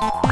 Podcast.